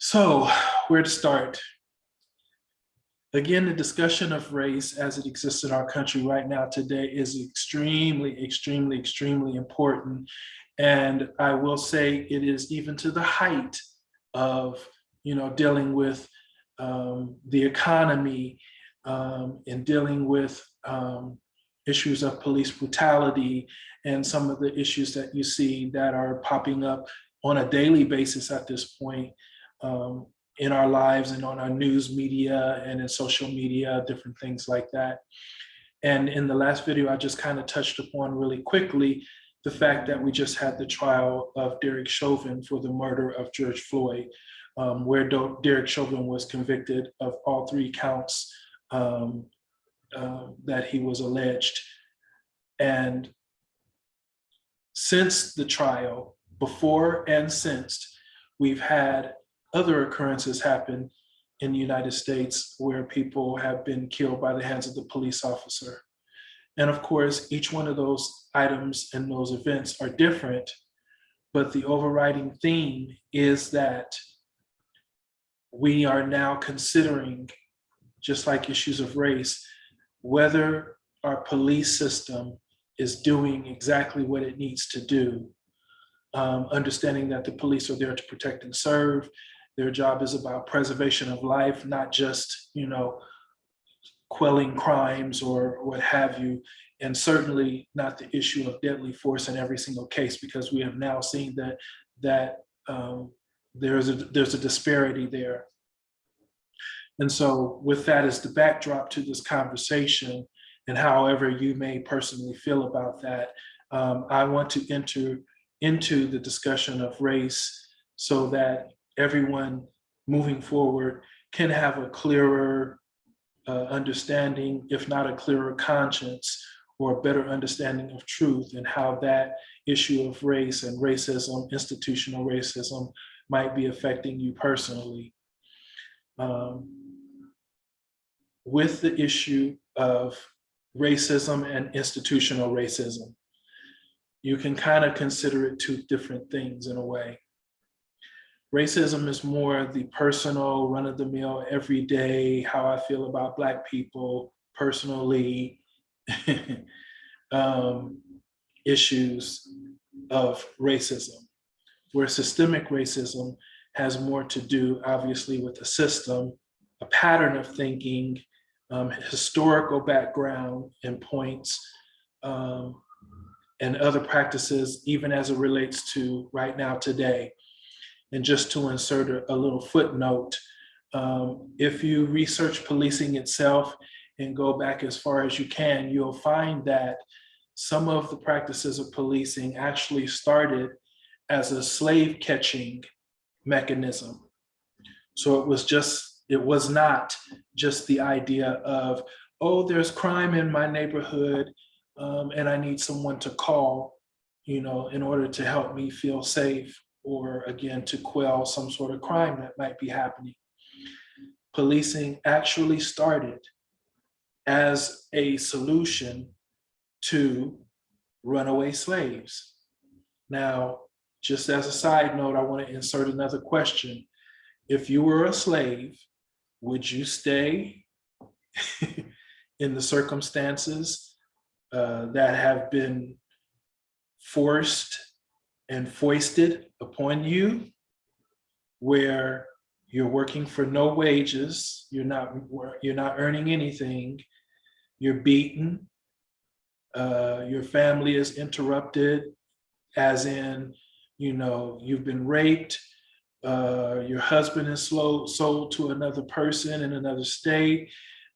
So where to start? Again, the discussion of race as it exists in our country right now today is extremely, extremely, extremely important. And I will say it is even to the height of, you know, dealing with um, the economy um, and dealing with um, issues of police brutality and some of the issues that you see that are popping up on a daily basis at this point um, in our lives and on our news media and in social media, different things like that. And in the last video, I just kind of touched upon really quickly the fact that we just had the trial of Derek Chauvin for the murder of George Floyd, um, where Derek Chauvin was convicted of all three counts um, uh, that he was alleged. And since the trial, before and since, we've had other occurrences happen in the United States where people have been killed by the hands of the police officer. And of course, each one of those items and those events are different, but the overriding theme is that we are now considering, just like issues of race, whether our police system is doing exactly what it needs to do. Um, understanding that the police are there to protect and serve, their job is about preservation of life, not just, you know, quelling crimes or what have you, and certainly not the issue of deadly force in every single case, because we have now seen that that um, there's a there's a disparity there. And so with that as the backdrop to this conversation, and however you may personally feel about that, um, I want to enter into the discussion of race so that everyone moving forward can have a clearer uh, understanding, if not a clearer conscience, or a better understanding of truth and how that issue of race and racism, institutional racism, might be affecting you personally. Um, with the issue of racism and institutional racism, you can kind of consider it two different things in a way. Racism is more the personal, run of the mill, everyday, how I feel about Black people personally, um, issues of racism, where systemic racism has more to do, obviously, with a system, a pattern of thinking, um, historical background and points, um, and other practices, even as it relates to right now today. And just to insert a, a little footnote, um, if you research policing itself and go back as far as you can, you'll find that some of the practices of policing actually started as a slave catching mechanism. So it was just, it was not just the idea of, oh, there's crime in my neighborhood um, and I need someone to call, you know, in order to help me feel safe or again, to quell some sort of crime that might be happening. Policing actually started as a solution to runaway slaves. Now, just as a side note, I want to insert another question. If you were a slave, would you stay in the circumstances uh, that have been forced and foisted upon you where you're working for no wages, you're not, you're not earning anything, you're beaten, uh, your family is interrupted, as in, you know, you've been raped, uh, your husband is slow, sold to another person in another state,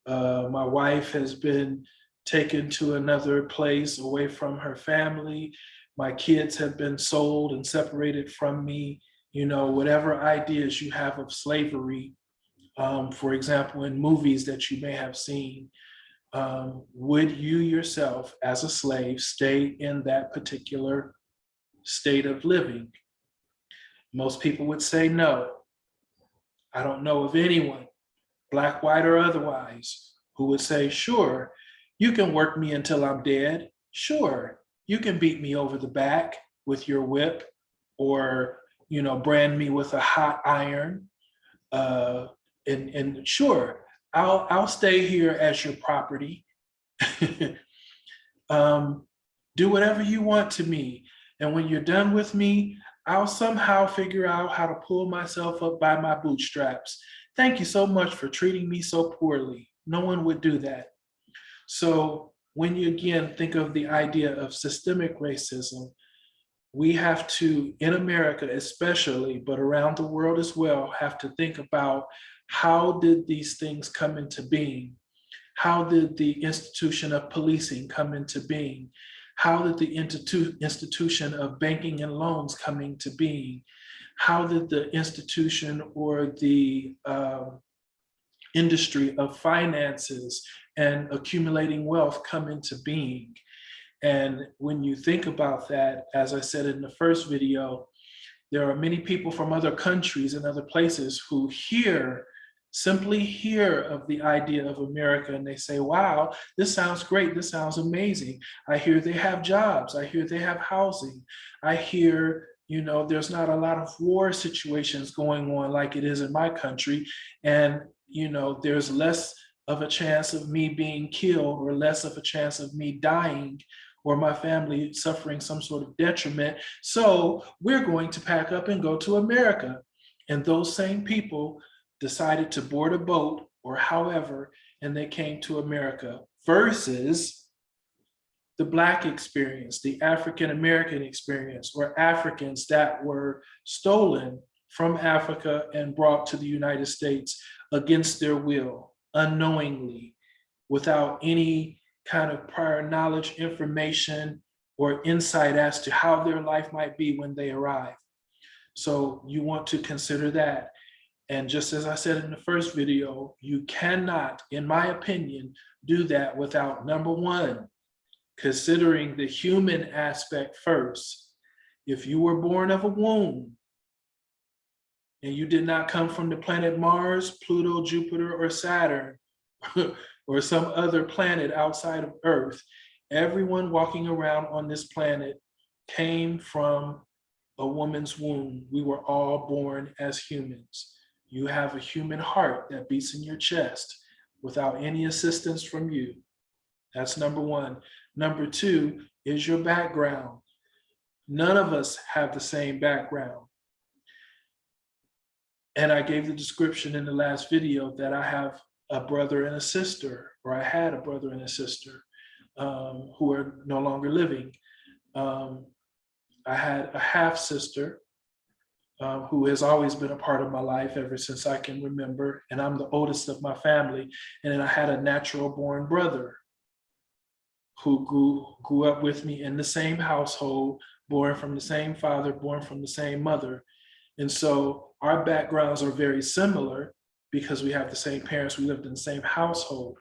uh, my wife has been taken to another place away from her family, my kids have been sold and separated from me, you know, whatever ideas you have of slavery, um, for example, in movies that you may have seen, um, would you yourself as a slave stay in that particular state of living? Most people would say no. I don't know of anyone, black, white, or otherwise, who would say, sure, you can work me until I'm dead. Sure, you can beat me over the back with your whip or, you know, brand me with a hot iron. uh, and, and sure, I'll, I'll stay here as your property. um, do whatever you want to me. And when you're done with me, I'll somehow figure out how to pull myself up by my bootstraps. Thank you so much for treating me so poorly. No one would do that. So when you again think of the idea of systemic racism, we have to, in America especially, but around the world as well, have to think about how did these things come into being? How did the institution of policing come into being? How did the institu institution of banking and loans come into being? How did the institution or the um, industry of finances and accumulating wealth come into being? And when you think about that, as I said in the first video, there are many people from other countries and other places who hear simply hear of the idea of America and they say, wow, this sounds great. This sounds amazing. I hear they have jobs. I hear they have housing. I hear, you know, there's not a lot of war situations going on like it is in my country. And, you know, there's less of a chance of me being killed or less of a chance of me dying or my family suffering some sort of detriment. So we're going to pack up and go to America. And those same people decided to board a boat or however, and they came to America versus the Black experience, the African-American experience, or Africans that were stolen from Africa and brought to the United States against their will, unknowingly, without any kind of prior knowledge, information, or insight as to how their life might be when they arrive. So you want to consider that. And just as I said in the first video, you cannot, in my opinion, do that without number one, considering the human aspect first. If you were born of a womb and you did not come from the planet Mars, Pluto, Jupiter, or Saturn, or some other planet outside of Earth, everyone walking around on this planet came from a woman's womb. We were all born as humans. You have a human heart that beats in your chest without any assistance from you. That's number one. Number two is your background. None of us have the same background. And I gave the description in the last video that I have a brother and a sister, or I had a brother and a sister um, who are no longer living. Um, I had a half sister uh, who has always been a part of my life ever since I can remember. And I'm the oldest of my family. And then I had a natural born brother who grew, grew up with me in the same household, born from the same father, born from the same mother. And so our backgrounds are very similar because we have the same parents, we lived in the same household.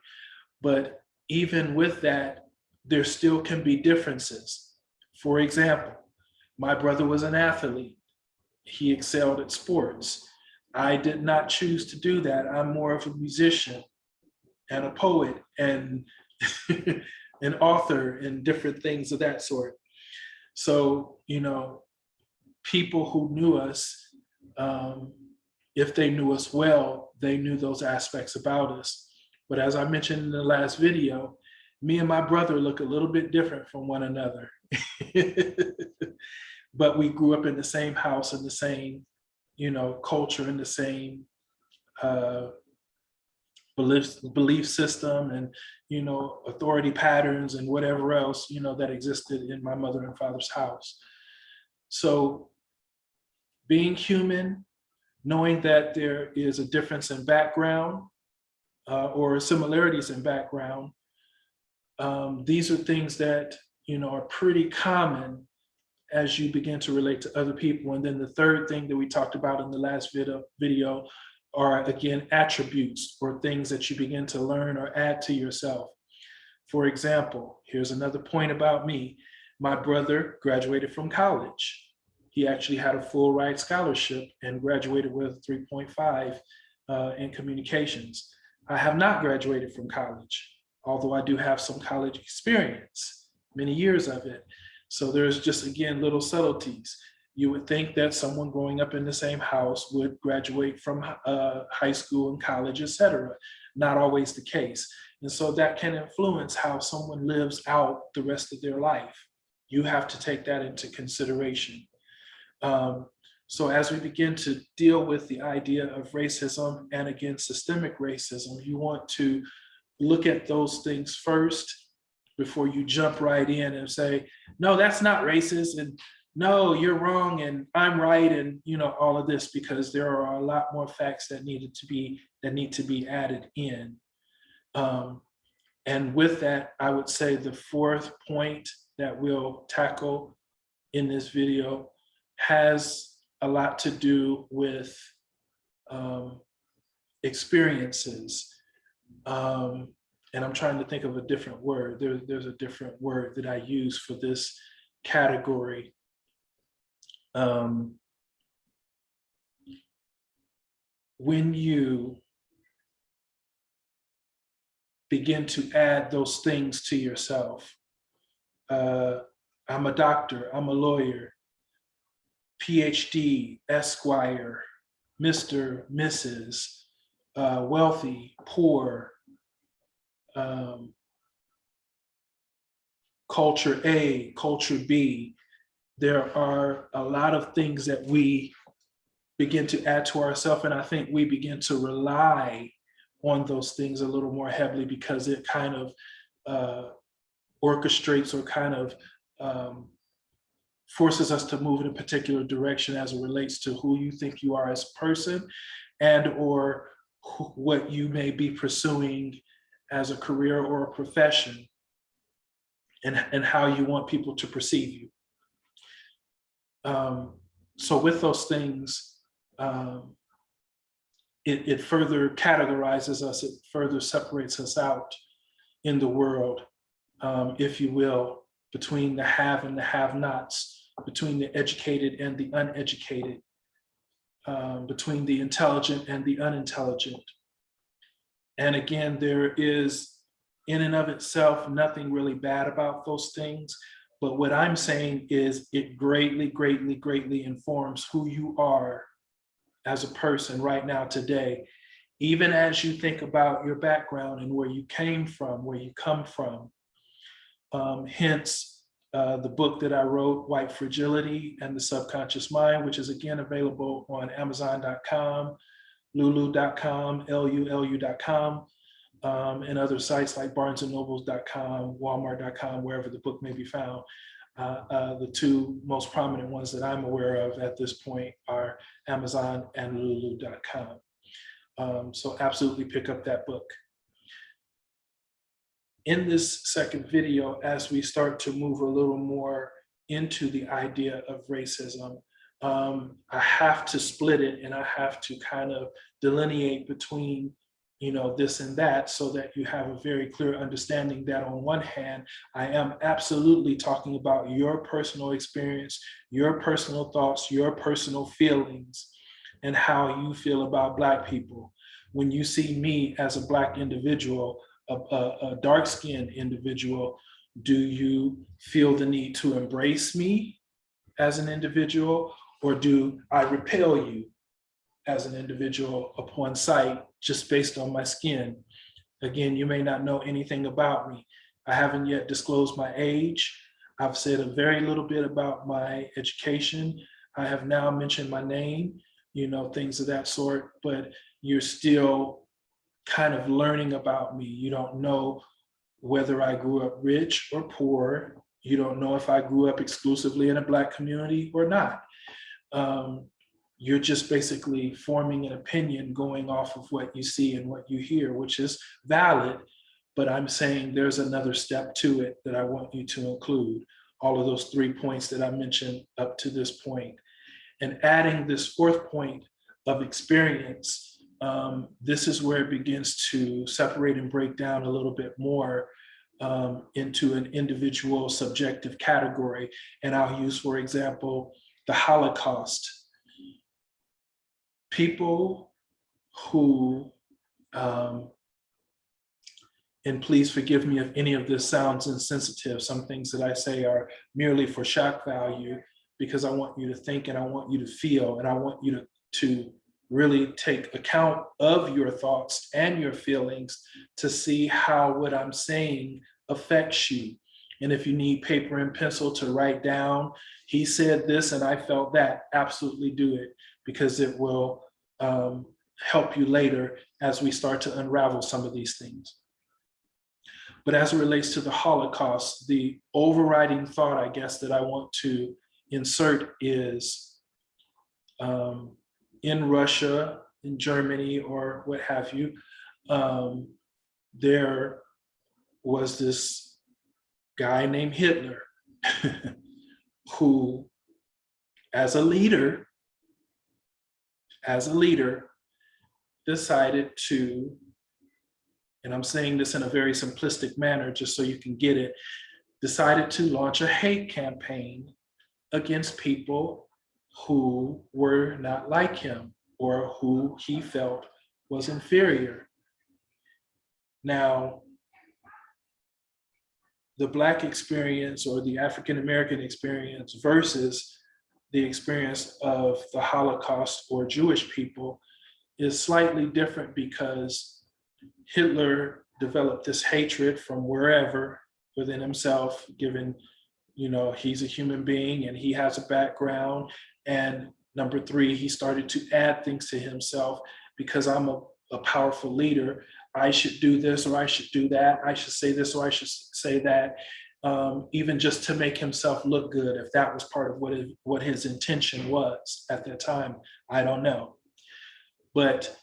But even with that, there still can be differences. For example, my brother was an athlete he excelled at sports. I did not choose to do that. I'm more of a musician and a poet and an author and different things of that sort. So, you know, people who knew us, um, if they knew us well, they knew those aspects about us. But as I mentioned in the last video, me and my brother look a little bit different from one another. but we grew up in the same house in the same, you know, culture in the same uh, belief, belief system and, you know, authority patterns and whatever else, you know, that existed in my mother and father's house. So being human, knowing that there is a difference in background uh, or similarities in background, um, these are things that, you know, are pretty common as you begin to relate to other people. And then the third thing that we talked about in the last video, video are again, attributes or things that you begin to learn or add to yourself. For example, here's another point about me. My brother graduated from college. He actually had a full ride scholarship and graduated with 3.5 uh, in communications. I have not graduated from college, although I do have some college experience, many years of it. So there's just, again, little subtleties. You would think that someone growing up in the same house would graduate from uh, high school and college, et cetera. Not always the case. And so that can influence how someone lives out the rest of their life. You have to take that into consideration. Um, so as we begin to deal with the idea of racism and again, systemic racism, you want to look at those things first before you jump right in and say, no, that's not racist. And no, you're wrong. And I'm right. And you know, all of this, because there are a lot more facts that needed to be, that need to be added in. Um, and with that, I would say the fourth point that we'll tackle in this video has a lot to do with um, experiences. Um, and I'm trying to think of a different word. There, there's a different word that I use for this category. Um, when you begin to add those things to yourself, uh, I'm a doctor, I'm a lawyer, PhD, Esquire, Mr., Mrs., uh, wealthy, poor, um, culture A, culture B. There are a lot of things that we begin to add to ourselves, and I think we begin to rely on those things a little more heavily because it kind of uh, orchestrates or kind of um, forces us to move in a particular direction as it relates to who you think you are as a person and or what you may be pursuing as a career or a profession and, and how you want people to perceive you. Um, so with those things, um, it, it further categorizes us, it further separates us out in the world, um, if you will, between the have and the have-nots between the educated and the uneducated, um, between the intelligent and the unintelligent. And again, there is in and of itself, nothing really bad about those things. But what I'm saying is it greatly, greatly, greatly informs who you are as a person right now today. Even as you think about your background and where you came from, where you come from. Um, hence, uh, the book that I wrote, White Fragility and the Subconscious Mind, which is again available on Amazon.com, Lulu.com, L-U-L-U.com, um, and other sites like BarnesandNobles.com, Walmart.com, wherever the book may be found. Uh, uh, the two most prominent ones that I'm aware of at this point are Amazon and Lulu.com. Um, so absolutely pick up that book in this second video, as we start to move a little more into the idea of racism, um, I have to split it and I have to kind of delineate between you know, this and that so that you have a very clear understanding that on one hand, I am absolutely talking about your personal experience, your personal thoughts, your personal feelings, and how you feel about Black people. When you see me as a Black individual, a, a, a dark-skinned individual, do you feel the need to embrace me as an individual or do I repel you as an individual upon sight just based on my skin? Again, you may not know anything about me. I haven't yet disclosed my age. I've said a very little bit about my education. I have now mentioned my name, you know, things of that sort, but you're still kind of learning about me. You don't know whether I grew up rich or poor. You don't know if I grew up exclusively in a black community or not. Um, you're just basically forming an opinion going off of what you see and what you hear, which is valid, but I'm saying there's another step to it that I want you to include. All of those three points that I mentioned up to this point. And adding this fourth point of experience um, this is where it begins to separate and break down a little bit more um, into an individual subjective category. And I'll use, for example, the Holocaust. People who, um, and please forgive me if any of this sounds insensitive, some things that I say are merely for shock value, because I want you to think and I want you to feel and I want you to, to really take account of your thoughts and your feelings to see how what I'm saying affects you. And if you need paper and pencil to write down, he said this and I felt that, absolutely do it because it will um, help you later as we start to unravel some of these things. But as it relates to the Holocaust, the overriding thought, I guess, that I want to insert is um, in Russia, in Germany, or what have you, um, there was this guy named Hitler who, as a leader, as a leader, decided to, and I'm saying this in a very simplistic manner, just so you can get it, decided to launch a hate campaign against people who were not like him or who he felt was inferior. Now, the Black experience or the African-American experience versus the experience of the Holocaust or Jewish people is slightly different because Hitler developed this hatred from wherever within himself, given, you know, he's a human being and he has a background. And number three, he started to add things to himself because I'm a, a powerful leader. I should do this or I should do that. I should say this or I should say that. Um, even just to make himself look good, if that was part of what his, what his intention was at that time, I don't know. But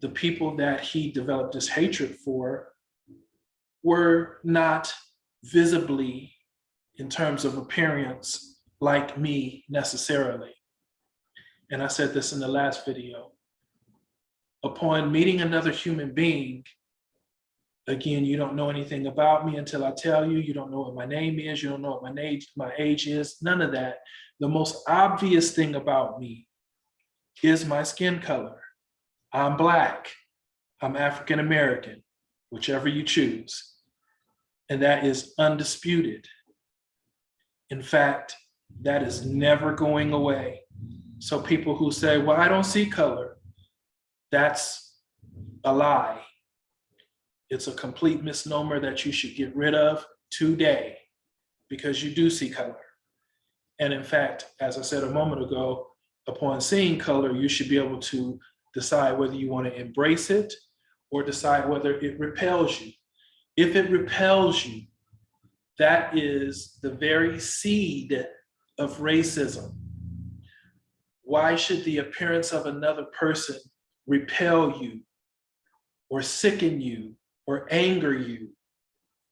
the people that he developed this hatred for were not visibly, in terms of appearance, like me necessarily. And I said this in the last video. Upon meeting another human being, again, you don't know anything about me until I tell you, you don't know what my name is, you don't know what my age, my age is, none of that. The most obvious thing about me is my skin color. I'm Black, I'm African American, whichever you choose. And that is undisputed. In fact, that is never going away. So people who say, well, I don't see color, that's a lie. It's a complete misnomer that you should get rid of today because you do see color. And in fact, as I said a moment ago, upon seeing color, you should be able to decide whether you want to embrace it or decide whether it repels you. If it repels you, that is the very seed of racism. Why should the appearance of another person repel you or sicken you or anger you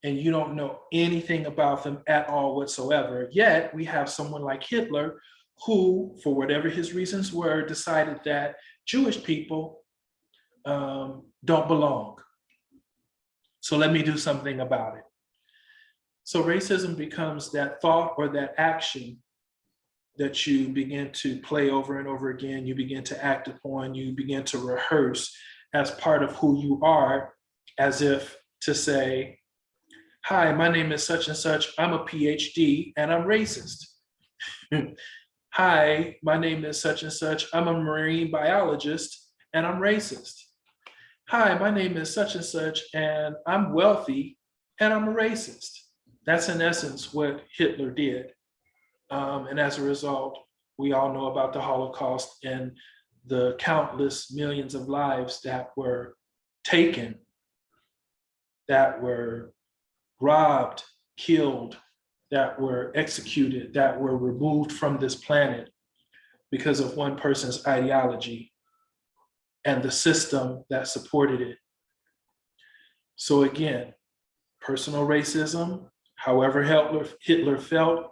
and you don't know anything about them at all whatsoever. Yet we have someone like Hitler who, for whatever his reasons were, decided that Jewish people um, don't belong. So let me do something about it. So racism becomes that thought or that action that you begin to play over and over again, you begin to act upon, you begin to rehearse as part of who you are, as if to say, hi, my name is such and such, I'm a PhD and I'm racist. hi, my name is such and such, I'm a marine biologist and I'm racist. Hi, my name is such and such and I'm wealthy and I'm a racist. That's in essence what Hitler did. Um, and as a result, we all know about the Holocaust and the countless millions of lives that were taken, that were robbed, killed, that were executed, that were removed from this planet because of one person's ideology and the system that supported it. So again, personal racism, however Hitler, Hitler felt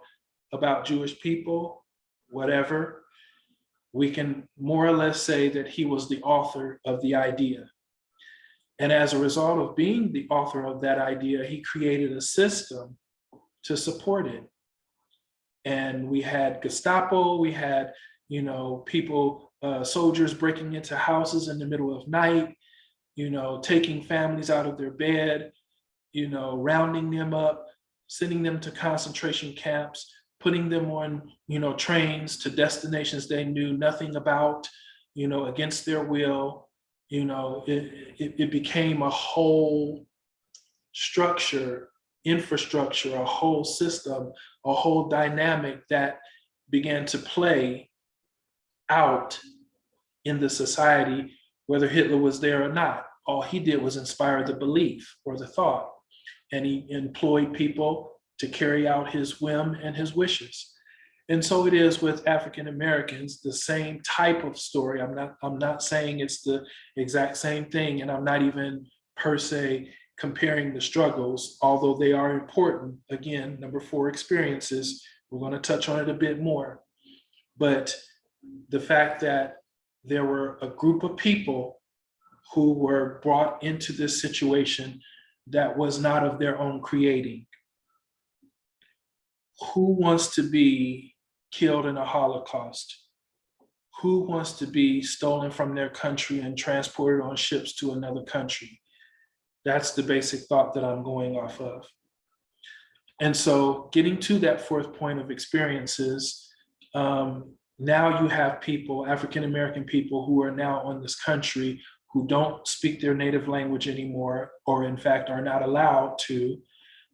about Jewish people, whatever, we can more or less say that he was the author of the idea. And as a result of being the author of that idea, he created a system to support it. And we had Gestapo, we had, you know, people, uh, soldiers breaking into houses in the middle of night, you know, taking families out of their bed, you know, rounding them up, sending them to concentration camps, putting them on, you know, trains to destinations they knew nothing about, you know, against their will. You know, it, it, it became a whole structure, infrastructure, a whole system, a whole dynamic that began to play out in the society, whether Hitler was there or not. All he did was inspire the belief or the thought. And he employed people to carry out his whim and his wishes. And so it is with African Americans, the same type of story. I'm not, I'm not saying it's the exact same thing, and I'm not even per se comparing the struggles, although they are important. Again, number four, experiences. We're going to touch on it a bit more. But the fact that there were a group of people who were brought into this situation that was not of their own creating. Who wants to be killed in a Holocaust? Who wants to be stolen from their country and transported on ships to another country? That's the basic thought that I'm going off of. And so getting to that fourth point of experiences, um, now you have people, African-American people who are now on this country who don't speak their native language anymore, or in fact are not allowed to,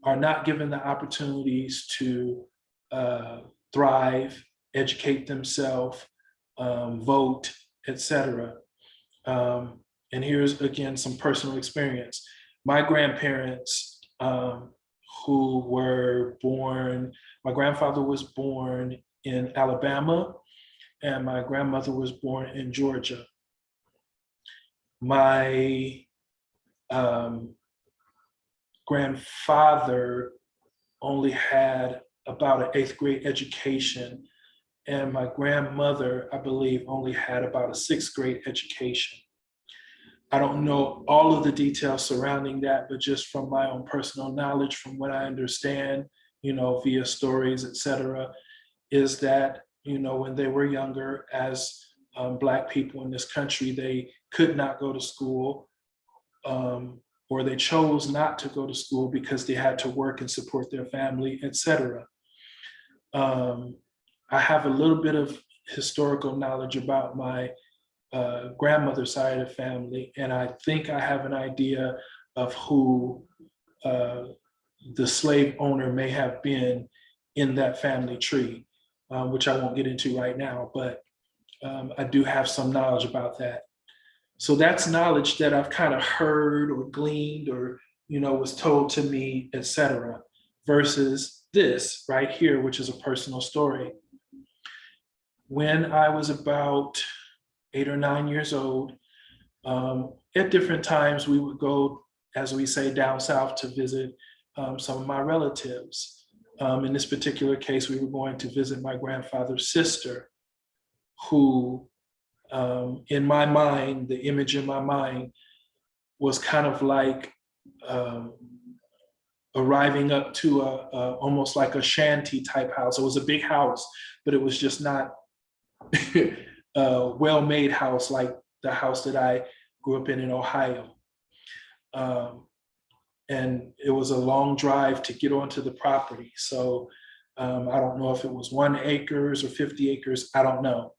are not given the opportunities to uh, thrive, educate themselves, um, vote, etc. Um, and here's again some personal experience. My grandparents um, who were born, my grandfather was born in Alabama and my grandmother was born in Georgia. My um, grandfather only had about an eighth grade education and my grandmother, I believe, only had about a sixth grade education. I don't know all of the details surrounding that, but just from my own personal knowledge, from what I understand, you know, via stories, etc., is that, you know, when they were younger, as um, Black people in this country, they could not go to school um, or they chose not to go to school because they had to work and support their family, etc. Um, I have a little bit of historical knowledge about my uh, grandmother's side of the family, and I think I have an idea of who uh, the slave owner may have been in that family tree, uh, which I won't get into right now, but um, I do have some knowledge about that. So that's knowledge that I've kind of heard or gleaned or, you know, was told to me, etc. versus this right here, which is a personal story. When I was about eight or nine years old, um, at different times we would go, as we say, down south to visit um, some of my relatives. Um, in this particular case, we were going to visit my grandfather's sister, who um, in my mind, the image in my mind was kind of like um, arriving up to a, a, almost like a shanty type house. It was a big house, but it was just not a well-made house like the house that I grew up in in Ohio. Um, and it was a long drive to get onto the property. So um, I don't know if it was one acres or 50 acres, I don't know.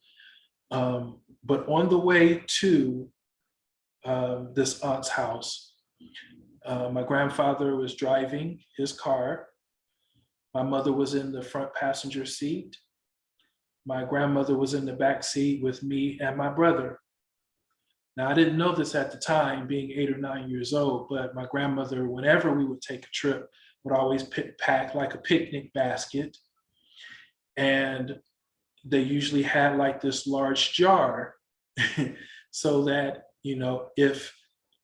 Um, but on the way to um, this aunt's house, uh, my grandfather was driving his car. My mother was in the front passenger seat. My grandmother was in the back seat with me and my brother. Now, I didn't know this at the time, being eight or nine years old, but my grandmother, whenever we would take a trip, would always pack like a picnic basket. And they usually had like this large jar so that, you know, if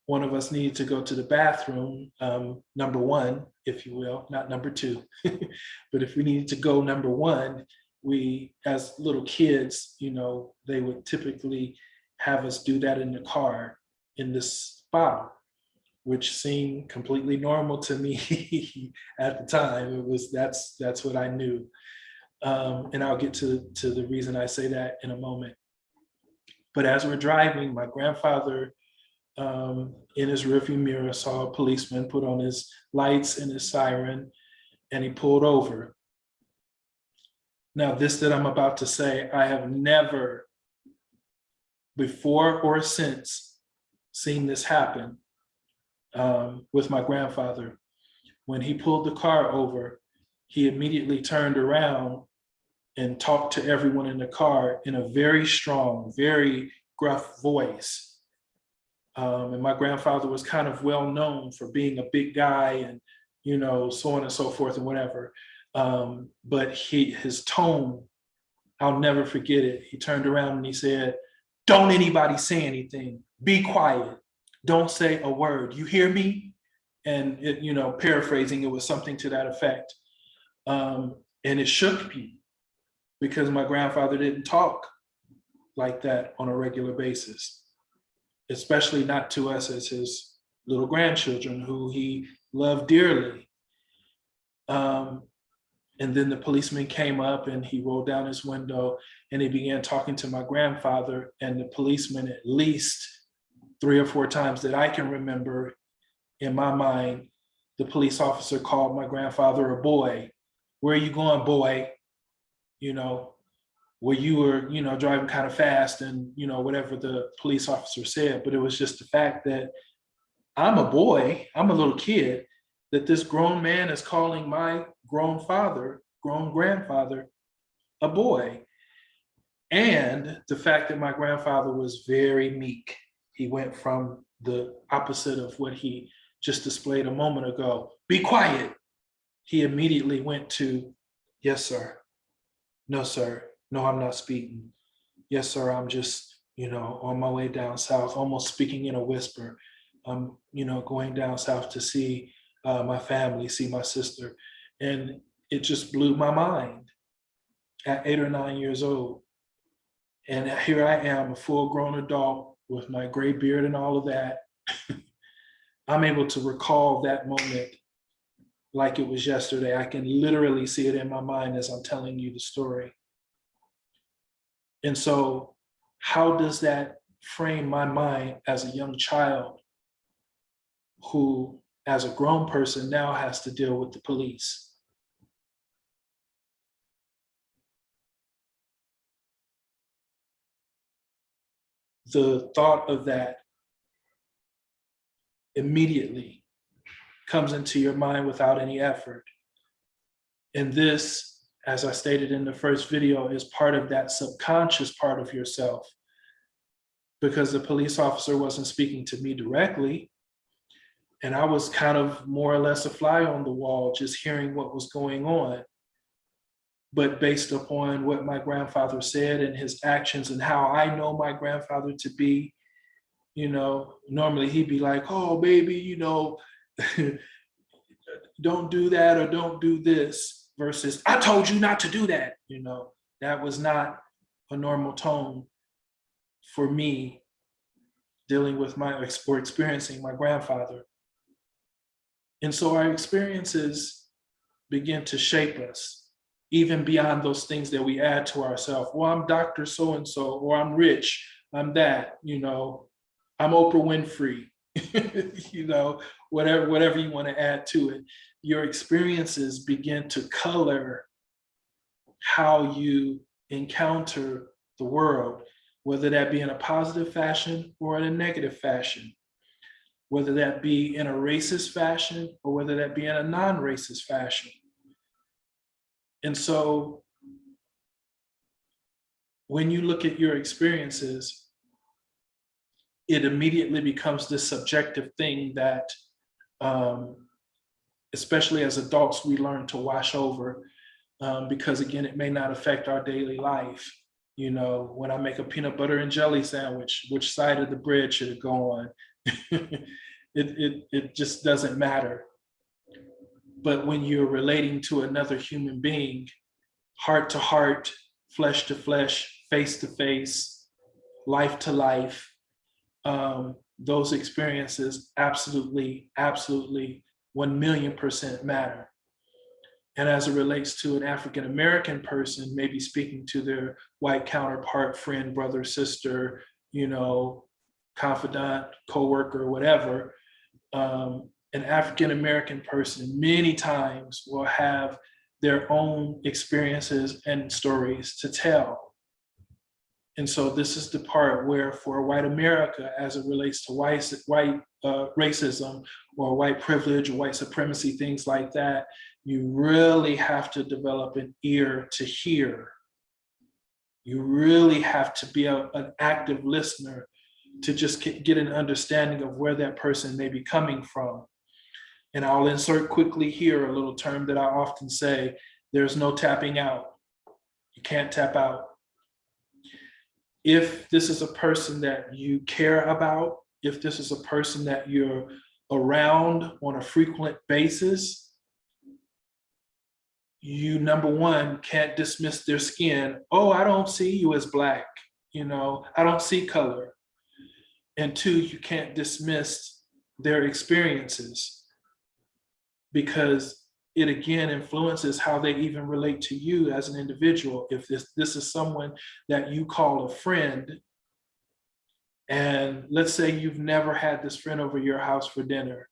one of us needed to go to the bathroom, um, number one, if you will, not number two, but if we needed to go number one, we, as little kids, you know, they would typically have us do that in the car in this bottle, which seemed completely normal to me at the time. It was, that's, that's what I knew. Um, and I'll get to, to the reason I say that in a moment. But as we're driving, my grandfather um, in his rearview mirror saw a policeman put on his lights and his siren and he pulled over. Now, this that I'm about to say, I have never before or since seen this happen um, with my grandfather. When he pulled the car over, he immediately turned around and talked to everyone in the car in a very strong, very gruff voice. Um, and my grandfather was kind of well known for being a big guy and, you know, so on and so forth and whatever. Um, but he, his tone, I'll never forget it. He turned around and he said, don't anybody say anything. Be quiet. Don't say a word. You hear me? And it, you know, paraphrasing, it was something to that effect. Um, and it shook me because my grandfather didn't talk like that on a regular basis, especially not to us as his little grandchildren who he loved dearly. Um, and then the policeman came up and he rolled down his window and he began talking to my grandfather and the policeman at least three or four times that I can remember in my mind, the police officer called my grandfather a boy. Where are you going, boy? You know, where you were, you know, driving kind of fast and, you know, whatever the police officer said, but it was just the fact that I'm a boy, I'm a little kid, that this grown man is calling my grown father, grown grandfather, a boy. And the fact that my grandfather was very meek. He went from the opposite of what he just displayed a moment ago. Be quiet. He immediately went to, yes, sir. No, sir. No, I'm not speaking. Yes, sir. I'm just, you know, on my way down south, almost speaking in a whisper. I'm, you know, going down south to see uh, my family, see my sister. And it just blew my mind at eight or nine years old. And here I am, a full grown adult with my gray beard and all of that. I'm able to recall that moment like it was yesterday. I can literally see it in my mind as I'm telling you the story. And so how does that frame my mind as a young child who, as a grown person, now has to deal with the police? the thought of that immediately comes into your mind without any effort. And this, as I stated in the first video, is part of that subconscious part of yourself because the police officer wasn't speaking to me directly. And I was kind of more or less a fly on the wall, just hearing what was going on but based upon what my grandfather said and his actions and how I know my grandfather to be, you know, normally he'd be like, oh, baby, you know, don't do that or don't do this versus I told you not to do that. You know, that was not a normal tone for me dealing with my or experiencing my grandfather. And so our experiences begin to shape us even beyond those things that we add to ourselves. Well, I'm Dr. So-and-so, or I'm rich, I'm that, you know, I'm Oprah Winfrey, you know, whatever, whatever you want to add to it. Your experiences begin to color how you encounter the world, whether that be in a positive fashion or in a negative fashion, whether that be in a racist fashion or whether that be in a non-racist fashion. And so when you look at your experiences, it immediately becomes this subjective thing that, um, especially as adults, we learn to wash over um, because again, it may not affect our daily life. You know, when I make a peanut butter and jelly sandwich, which side of the bread should it go on? it, it, it just doesn't matter. But when you're relating to another human being, heart to heart, flesh to flesh, face to face, life to life, um, those experiences absolutely, absolutely 1 million percent matter. And as it relates to an African-American person, maybe speaking to their white counterpart, friend, brother, sister, you know, confidant, coworker, whatever, um, an African American person many times will have their own experiences and stories to tell. And so this is the part where for white America, as it relates to white, white uh, racism or white privilege or white supremacy, things like that, you really have to develop an ear to hear. You really have to be a, an active listener to just get, get an understanding of where that person may be coming from. And I'll insert quickly here a little term that I often say, there's no tapping out. You can't tap out. If this is a person that you care about, if this is a person that you're around on a frequent basis, you number one can't dismiss their skin. Oh, I don't see you as black. You know, I don't see color. And two, you can't dismiss their experiences because it again influences how they even relate to you as an individual. If this, this is someone that you call a friend, and let's say you've never had this friend over your house for dinner,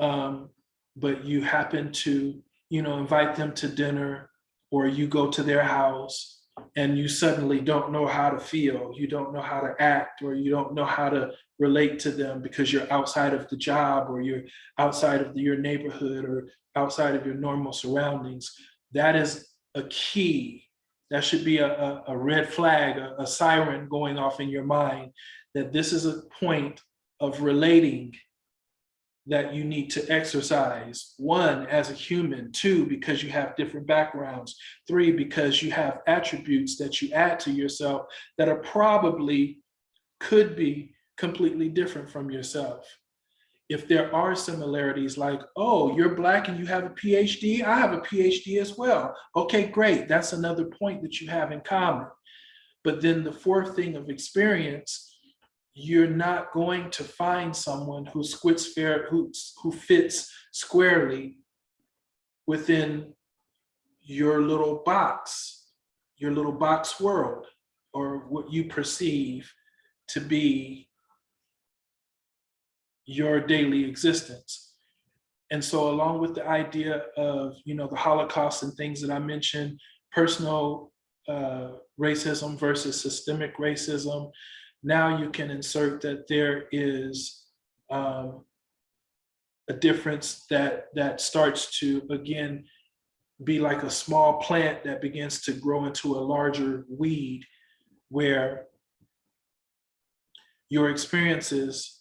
um, but you happen to, you know, invite them to dinner or you go to their house and you suddenly don't know how to feel, you don't know how to act, or you don't know how to relate to them because you're outside of the job or you're outside of your neighborhood or outside of your normal surroundings. That is a key. That should be a, a, a red flag, a, a siren going off in your mind that this is a point of relating that you need to exercise. One, as a human. Two, because you have different backgrounds. Three, because you have attributes that you add to yourself that are probably could be completely different from yourself. If there are similarities like, oh, you're black and you have a PhD, I have a PhD as well. Okay, great. That's another point that you have in common. But then the fourth thing of experience you're not going to find someone who squits fair, who, who fits squarely within your little box, your little box world, or what you perceive to be your daily existence. And so along with the idea of, you know, the Holocaust and things that I mentioned, personal uh, racism versus systemic racism, now you can insert that there is um, a difference that that starts to again be like a small plant that begins to grow into a larger weed where your experiences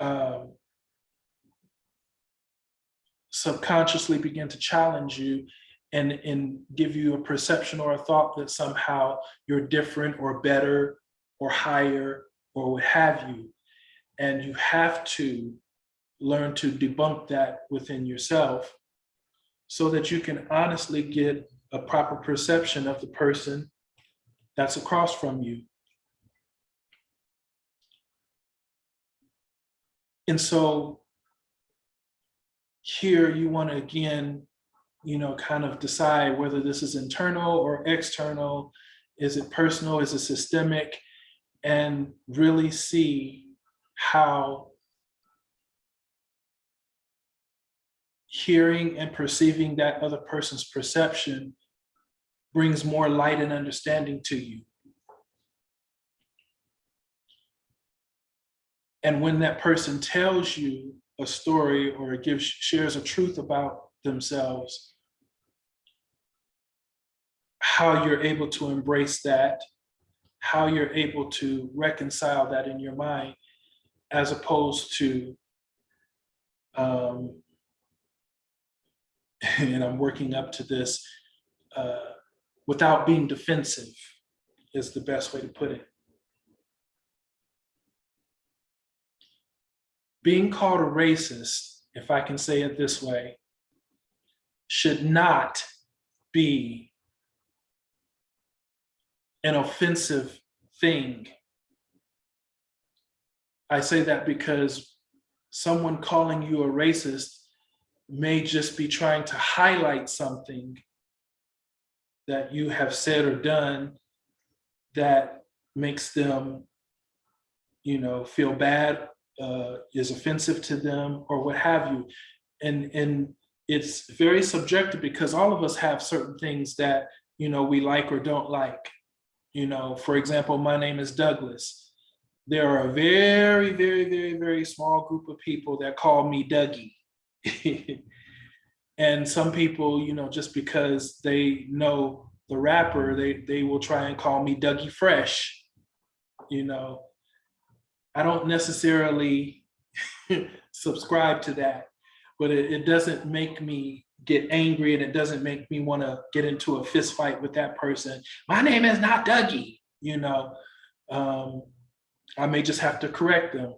um, subconsciously begin to challenge you and, and give you a perception or a thought that somehow you're different or better or higher or what have you. And you have to learn to debunk that within yourself so that you can honestly get a proper perception of the person that's across from you. And so here you want to again, you know, kind of decide whether this is internal or external. Is it personal? Is it systemic? And really see how hearing and perceiving that other person's perception brings more light and understanding to you. And when that person tells you a story or gives shares a truth about themselves, how you're able to embrace that how you're able to reconcile that in your mind as opposed to um, and I'm working up to this uh, without being defensive is the best way to put it. Being called a racist, if I can say it this way, should not be an offensive thing. I say that because someone calling you a racist may just be trying to highlight something that you have said or done that makes them, you know, feel bad, uh, is offensive to them or what have you. And, and it's very subjective because all of us have certain things that, you know, we like or don't like. You know, for example, my name is Douglas. There are a very, very, very, very small group of people that call me Dougie. and some people, you know, just because they know the rapper, they, they will try and call me Dougie Fresh. You know, I don't necessarily subscribe to that, but it, it doesn't make me get angry and it doesn't make me want to get into a fist fight with that person. My name is not Dougie, you know. Um, I may just have to correct them.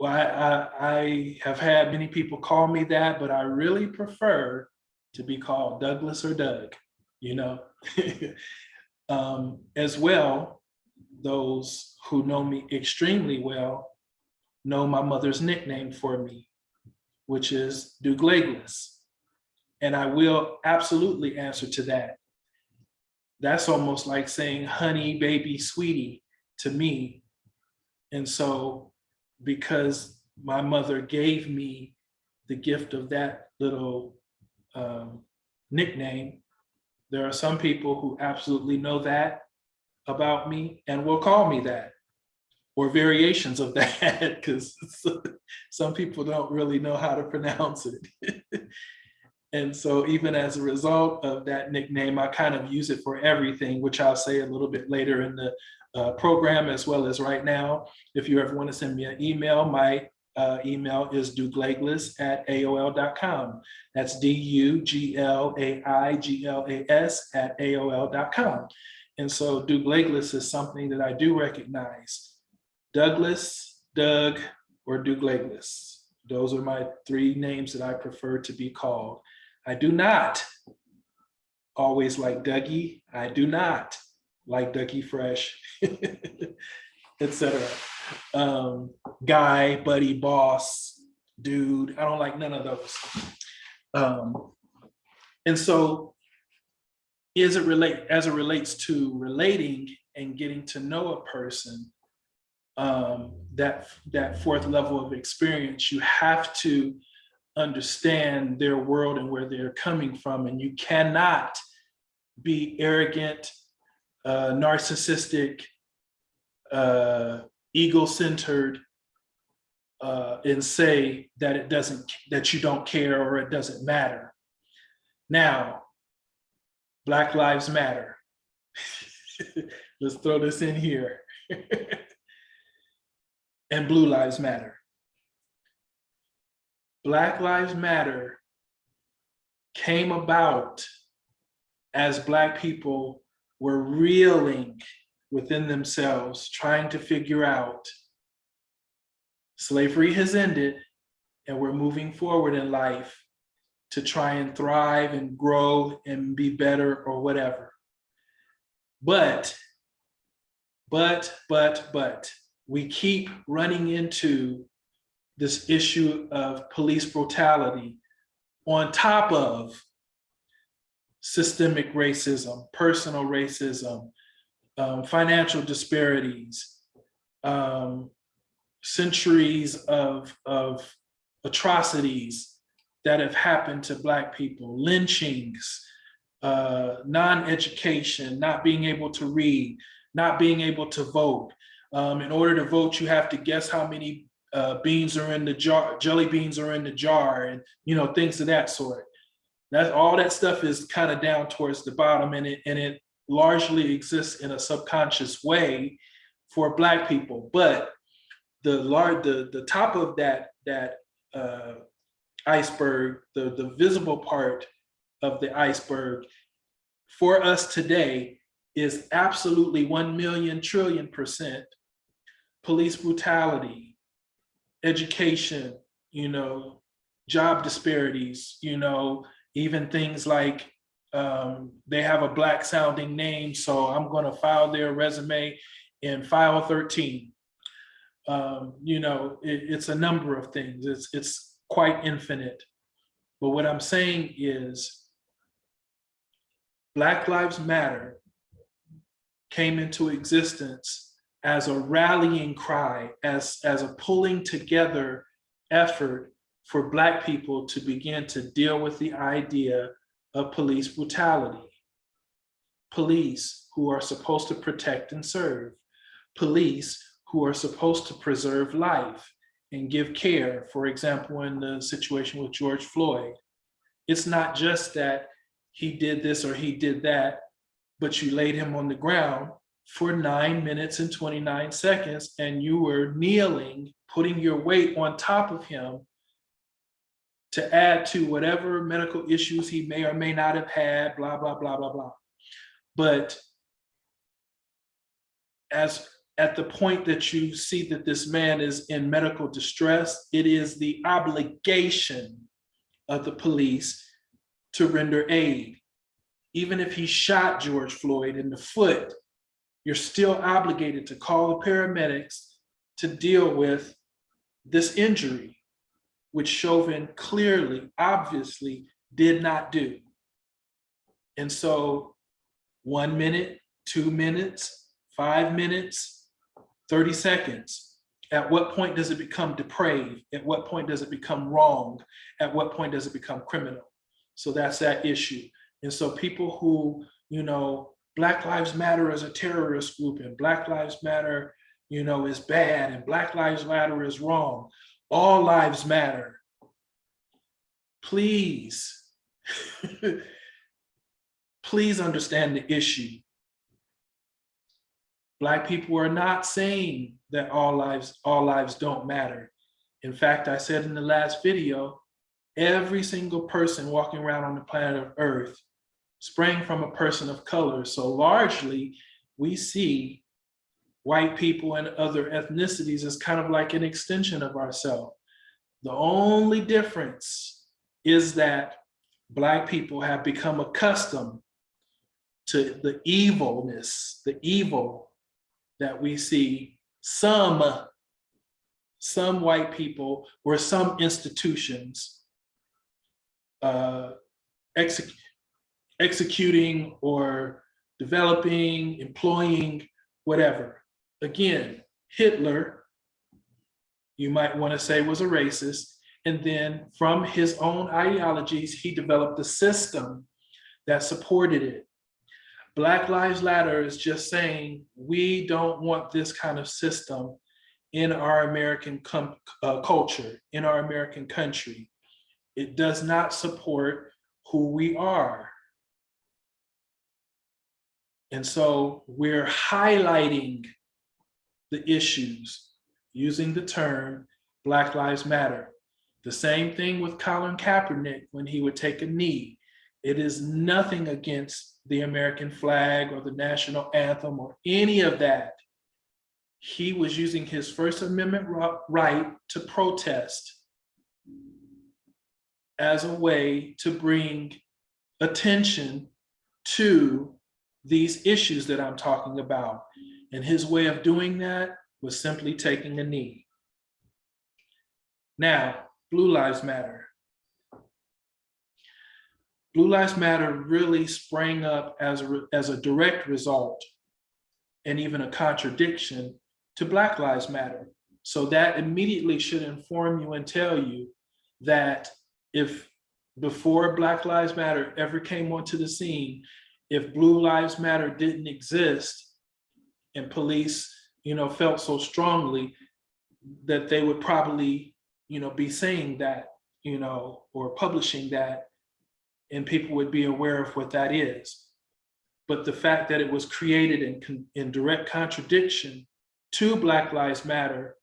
Well, I, I, I have had many people call me that, but I really prefer to be called Douglas or Doug, you know. um, as well, those who know me extremely well know my mother's nickname for me, which is Douglas. And I will absolutely answer to that. That's almost like saying honey, baby, sweetie to me. And so because my mother gave me the gift of that little um, nickname, there are some people who absolutely know that about me and will call me that or variations of that because some people don't really know how to pronounce it. and so even as a result of that nickname, I kind of use it for everything, which I'll say a little bit later in the uh, program as well as right now. If you ever want to send me an email, my uh, email is douglas at aol.com. That's D-U-G-L-A-I-G-L-A-S at aol.com. And so Douglas is something that I do recognize. Douglas, Doug, or Douglas. Those are my three names that I prefer to be called. I do not always like Dougie. I do not like Dougie Fresh, etc. Um, guy, buddy, boss, dude. I don't like none of those. Um, and so is it relate as it relates to relating and getting to know a person, um, that that fourth level of experience, you have to understand their world and where they're coming from, and you cannot be arrogant, uh, narcissistic, uh, ego-centered, uh, and say that it doesn't that you don't care or it doesn't matter. Now, Black Lives Matter. Let's throw this in here. and Blue Lives Matter. Black Lives Matter came about as Black people were reeling within themselves, trying to figure out slavery has ended and we're moving forward in life to try and thrive and grow and be better or whatever. But, but, but, but, we keep running into this issue of police brutality on top of systemic racism, personal racism, um, financial disparities, um, centuries of, of atrocities that have happened to Black people, lynchings, uh, non-education, not being able to read, not being able to vote, um, in order to vote, you have to guess how many uh, beans are in the jar, jelly beans are in the jar, and you know things of that sort. That all that stuff is kind of down towards the bottom, and it and it largely exists in a subconscious way for Black people. But the large, the the top of that that uh, iceberg, the the visible part of the iceberg, for us today is absolutely 1 million trillion percent police brutality, education, you know, job disparities, you know, even things like um, they have a black sounding name, so I'm gonna file their resume in file 13. Um, you know, it, it's a number of things. It's, it's quite infinite. But what I'm saying is Black Lives Matter came into existence as a rallying cry, as, as a pulling together effort for Black people to begin to deal with the idea of police brutality. Police who are supposed to protect and serve. Police who are supposed to preserve life and give care. For example, in the situation with George Floyd, it's not just that he did this or he did that, but you laid him on the ground for nine minutes and 29 seconds and you were kneeling, putting your weight on top of him to add to whatever medical issues he may or may not have had, blah, blah, blah, blah, blah. But as at the point that you see that this man is in medical distress, it is the obligation of the police to render aid. Even if he shot George Floyd in the foot, you're still obligated to call the paramedics to deal with this injury, which Chauvin clearly, obviously did not do. And so one minute, two minutes, five minutes, 30 seconds. At what point does it become depraved? At what point does it become wrong? At what point does it become criminal? So that's that issue. And so people who, you know, Black Lives Matter is a terrorist group and Black Lives Matter, you know, is bad and Black Lives Matter is wrong. All lives matter. Please, please understand the issue. Black people are not saying that all lives, all lives don't matter. In fact, I said in the last video, every single person walking around on the planet of Earth sprang from a person of color. So largely, we see white people and other ethnicities as kind of like an extension of ourselves. The only difference is that Black people have become accustomed to the evilness, the evil that we see some, some white people or some institutions uh, execute, executing or developing, employing, whatever. Again, Hitler, you might want to say was a racist. And then from his own ideologies, he developed a system that supported it. Black Lives Matter is just saying, we don't want this kind of system in our American uh, culture, in our American country. It does not support who we are. And so we're highlighting the issues using the term Black Lives Matter. The same thing with Colin Kaepernick when he would take a knee. It is nothing against the American flag or the national anthem or any of that. He was using his First Amendment right to protest as a way to bring attention to these issues that I'm talking about. And his way of doing that was simply taking a knee. Now, Blue Lives Matter. Blue Lives Matter really sprang up as a, as a direct result and even a contradiction to Black Lives Matter. So that immediately should inform you and tell you that if before Black Lives Matter ever came onto the scene, if Blue Lives Matter didn't exist and police, you know, felt so strongly that they would probably, you know, be saying that, you know, or publishing that and people would be aware of what that is. But the fact that it was created in, in direct contradiction to Black Lives Matter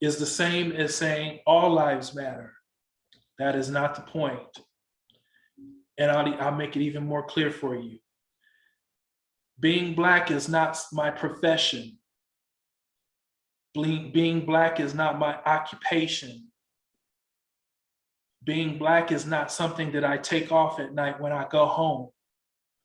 is the same as saying all lives matter. That is not the point and I'll, I'll make it even more clear for you. Being Black is not my profession. Being, being Black is not my occupation. Being Black is not something that I take off at night when I go home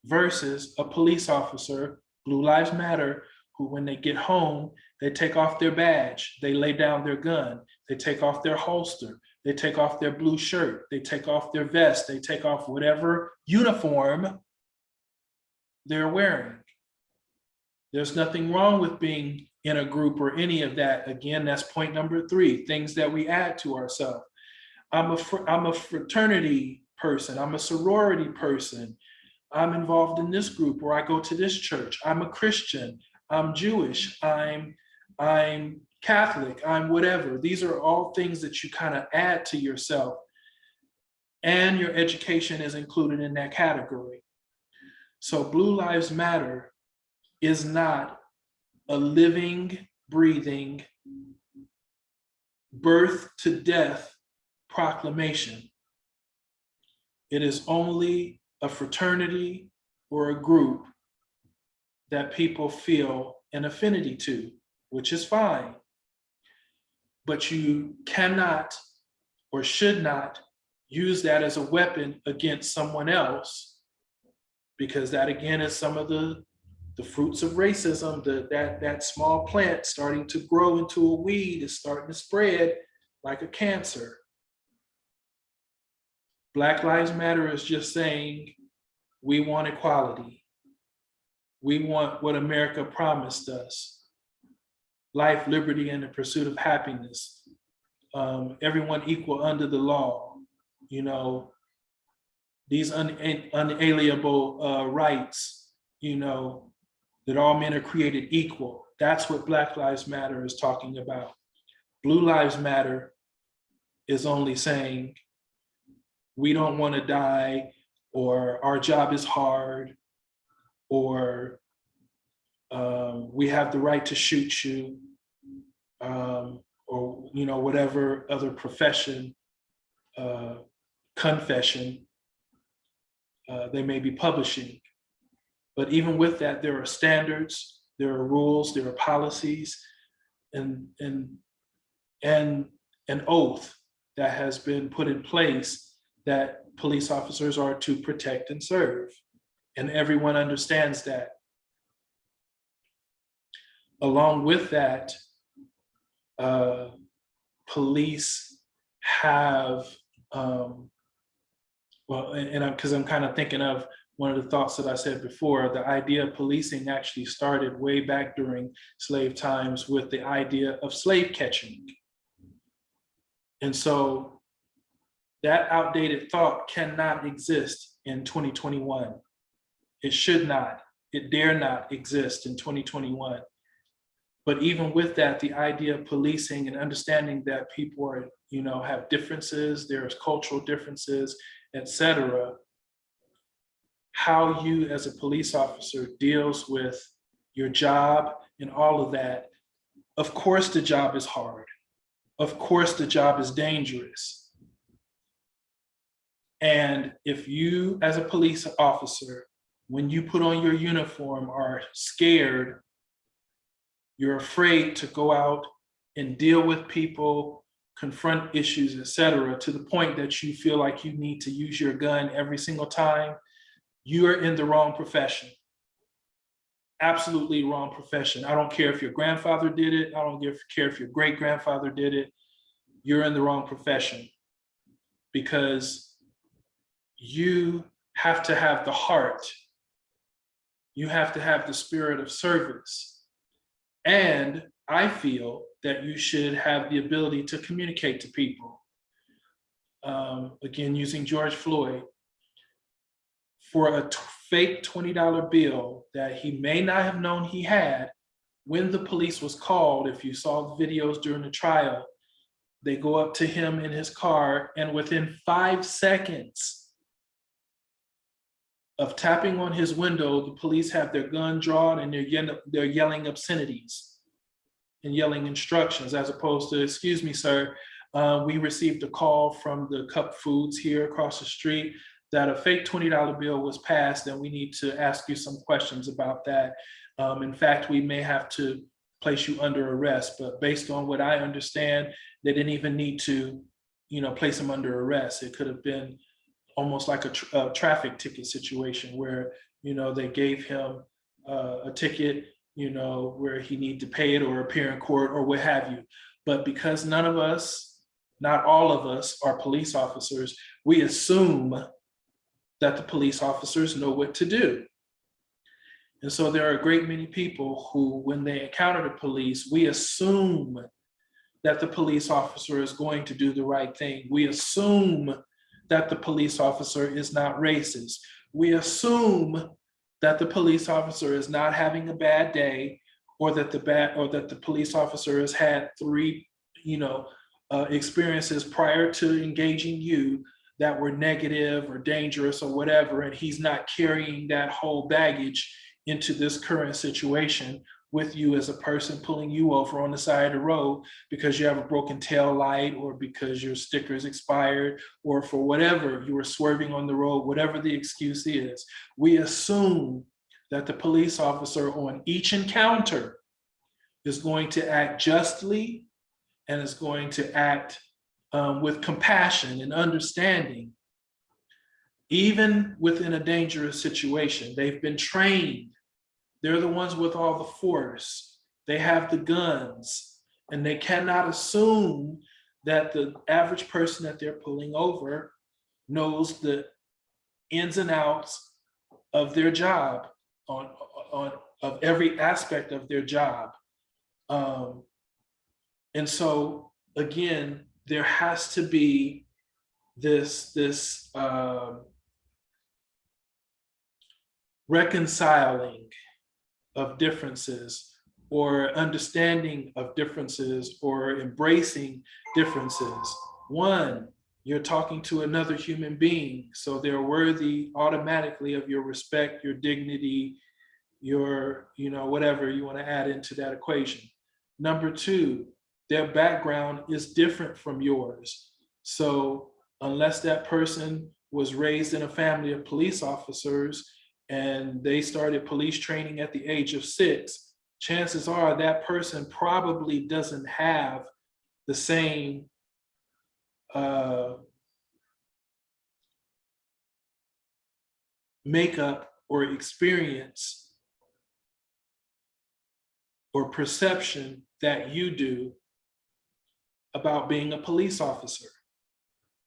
versus a police officer, Blue Lives Matter, who when they get home, they take off their badge, they lay down their gun, they take off their holster, they take off their blue shirt, they take off their vest, they take off whatever uniform they're wearing. There's nothing wrong with being in a group or any of that. Again, that's point number three, things that we add to ourselves. I'm a, I'm a fraternity person, I'm a sorority person. I'm involved in this group or I go to this church. I'm a Christian, I'm Jewish, I'm, I'm Catholic, I'm whatever. These are all things that you kind of add to yourself. And your education is included in that category. So Blue Lives Matter is not a living, breathing, birth to death proclamation. It is only a fraternity or a group that people feel an affinity to, which is fine. But you cannot or should not use that as a weapon against someone else because that again is some of the the fruits of racism, the, that, that small plant starting to grow into a weed is starting to spread like a cancer. Black Lives Matter is just saying, we want equality. We want what America promised us. Life, liberty, and the pursuit of happiness. Um, everyone equal under the law. You know, these un unalienable uh, rights, you know, that all men are created equal. That's what Black Lives Matter is talking about. Blue Lives Matter is only saying, we don't want to die, or our job is hard, or um, we have the right to shoot you, um, or you know whatever other profession, uh, confession uh, they may be publishing. But even with that, there are standards, there are rules, there are policies, and, and, and an oath that has been put in place that police officers are to protect and serve. And everyone understands that. Along with that, uh, police have, um, well, and, and I'm, because I'm kind of thinking of one of the thoughts that I said before, the idea of policing actually started way back during slave times with the idea of slave catching. And so that outdated thought cannot exist in 2021. It should not, it dare not exist in 2021. But even with that, the idea of policing and understanding that people are, you know, have differences, there's cultural differences, et cetera, how you as a police officer deals with your job and all of that. Of course, the job is hard. Of course, the job is dangerous. And if you as a police officer, when you put on your uniform are scared, you're afraid to go out and deal with people, confront issues, et cetera, to the point that you feel like you need to use your gun every single time, you are in the wrong profession. Absolutely wrong profession. I don't care if your grandfather did it. I don't care if your great grandfather did it. You're in the wrong profession because you have to have the heart. You have to have the spirit of service. And I feel that you should have the ability to communicate to people. Um, again, using George Floyd, for a fake $20 bill that he may not have known he had when the police was called, if you saw the videos during the trial, they go up to him in his car and within five seconds of tapping on his window, the police have their gun drawn and they're, yelling, they're yelling obscenities and yelling instructions as opposed to, excuse me, sir, uh, we received a call from the Cup Foods here across the street that a fake $20 bill was passed and we need to ask you some questions about that. Um, in fact, we may have to place you under arrest, but based on what I understand, they didn't even need to, you know, place him under arrest. It could have been almost like a, tra a traffic ticket situation where, you know, they gave him uh, a ticket, you know, where he need to pay it or appear in court or what have you. But because none of us, not all of us are police officers, we assume that the police officers know what to do. And so there are a great many people who, when they encounter the police, we assume that the police officer is going to do the right thing. We assume that the police officer is not racist. We assume that the police officer is not having a bad day or that the bad or that the police officer has had three, you know, uh, experiences prior to engaging you that were negative or dangerous or whatever, and he's not carrying that whole baggage into this current situation with you as a person pulling you over on the side of the road because you have a broken tail light or because your sticker is expired or for whatever you were swerving on the road, whatever the excuse is. We assume that the police officer on each encounter is going to act justly and is going to act um, with compassion and understanding, even within a dangerous situation. They've been trained. They're the ones with all the force. They have the guns and they cannot assume that the average person that they're pulling over knows the ins and outs of their job on, on of every aspect of their job. Um, and so again, there has to be this, this um, reconciling of differences or understanding of differences or embracing differences. One, you're talking to another human being, so they're worthy automatically of your respect, your dignity, your, you know, whatever you want to add into that equation. Number two, their background is different from yours. So unless that person was raised in a family of police officers and they started police training at the age of six, chances are that person probably doesn't have the same uh, makeup or experience or perception that you do about being a police officer.